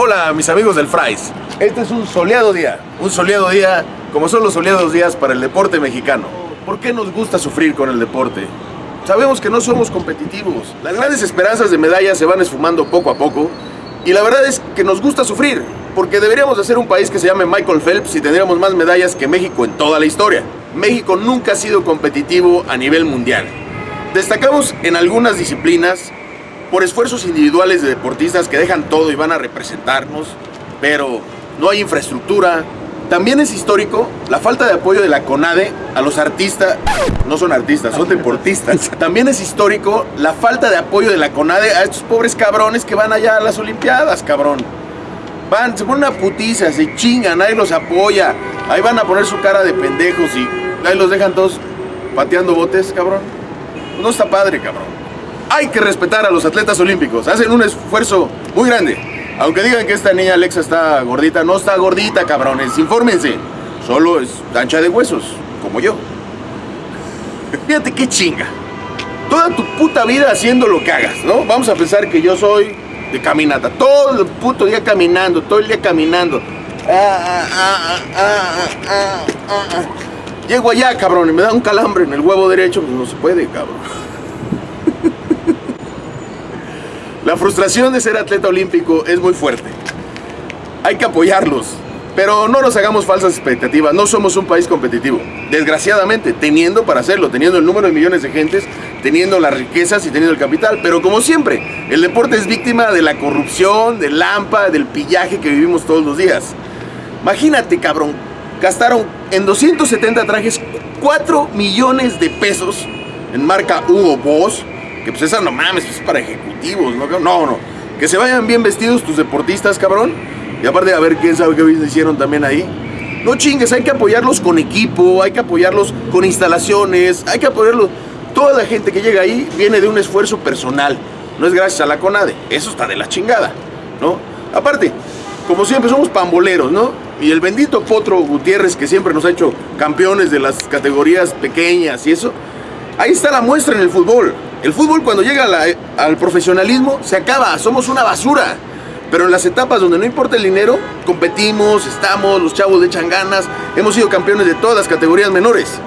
Hola mis amigos del Fries. Este es un soleado día, un soleado día como son los soleados días para el deporte mexicano. ¿Por qué nos gusta sufrir con el deporte? Sabemos que no somos competitivos. Las grandes esperanzas de medallas se van esfumando poco a poco y la verdad es que nos gusta sufrir, porque deberíamos de ser un país que se llame Michael Phelps y tendríamos más medallas que México en toda la historia. México nunca ha sido competitivo a nivel mundial. Destacamos en algunas disciplinas por esfuerzos individuales de deportistas que dejan todo y van a representarnos, pero no hay infraestructura. También es histórico la falta de apoyo de la CONADE a los artistas, no son artistas, son deportistas. También es histórico la falta de apoyo de la CONADE a estos pobres cabrones que van allá a las Olimpiadas, cabrón. Van, se ponen una putiza, se chingan, nadie los apoya. Ahí van a poner su cara de pendejos y ahí los dejan todos pateando botes, cabrón. No está padre, cabrón. Hay que respetar a los atletas olímpicos. Hacen un esfuerzo muy grande. Aunque digan que esta niña Alexa está gordita, no está gordita, cabrones. Infórmense. Solo es ancha de huesos, como yo. Fíjate qué chinga. Toda tu puta vida haciendo lo que hagas, ¿no? Vamos a pensar que yo soy de caminata. Todo el puto día caminando, todo el día caminando. Ah, ah, ah, Llego allá, cabrón, y me da un calambre en el huevo derecho, pues no se puede, cabrón. La frustración de ser atleta olímpico es muy fuerte. Hay que apoyarlos, pero no nos hagamos falsas expectativas, no somos un país competitivo. Desgraciadamente, teniendo para hacerlo, teniendo el número de millones de gentes, teniendo las riquezas y teniendo el capital, pero como siempre, el deporte es víctima de la corrupción, del lampa, del pillaje que vivimos todos los días. Imagínate, cabrón, gastaron en 270 trajes 4 millones de pesos en marca Hugo Boss, que pues esa no mames, es para ejecutivos, ¿no? No, no. Que se vayan bien vestidos tus deportistas, cabrón. Y aparte, a ver quién sabe qué hicieron también ahí. No chingues, hay que apoyarlos con equipo, hay que apoyarlos con instalaciones, hay que apoyarlos. Toda la gente que llega ahí viene de un esfuerzo personal. No es gracias a la CONADE. Eso está de la chingada, ¿no? Aparte, como siempre, somos pamboleros, ¿no? Y el bendito Potro Gutiérrez, que siempre nos ha hecho campeones de las categorías pequeñas y eso, ahí está la muestra en el fútbol. El fútbol cuando llega al profesionalismo se acaba, somos una basura. Pero en las etapas donde no importa el dinero, competimos, estamos, los chavos le echan ganas, hemos sido campeones de todas las categorías menores.